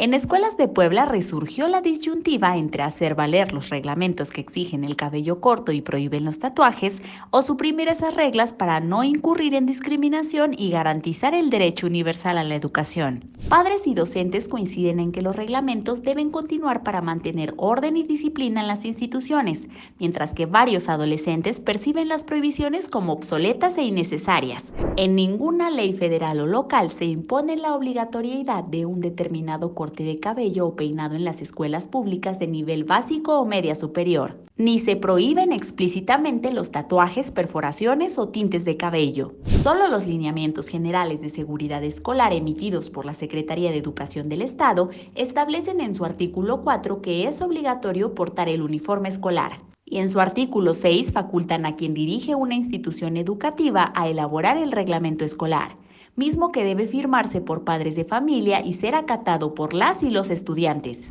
En escuelas de Puebla resurgió la disyuntiva entre hacer valer los reglamentos que exigen el cabello corto y prohíben los tatuajes o suprimir esas reglas para no incurrir en discriminación y garantizar el derecho universal a la educación. Padres y docentes coinciden en que los reglamentos deben continuar para mantener orden y disciplina en las instituciones, mientras que varios adolescentes perciben las prohibiciones como obsoletas e innecesarias. En ninguna ley federal o local se impone la obligatoriedad de un determinado corte de cabello o peinado en las escuelas públicas de nivel básico o media superior. Ni se prohíben explícitamente los tatuajes, perforaciones o tintes de cabello. Solo los lineamientos generales de seguridad escolar emitidos por la Secretaría de Educación del Estado establecen en su artículo 4 que es obligatorio portar el uniforme escolar y en su artículo 6 facultan a quien dirige una institución educativa a elaborar el reglamento escolar mismo que debe firmarse por padres de familia y ser acatado por las y los estudiantes.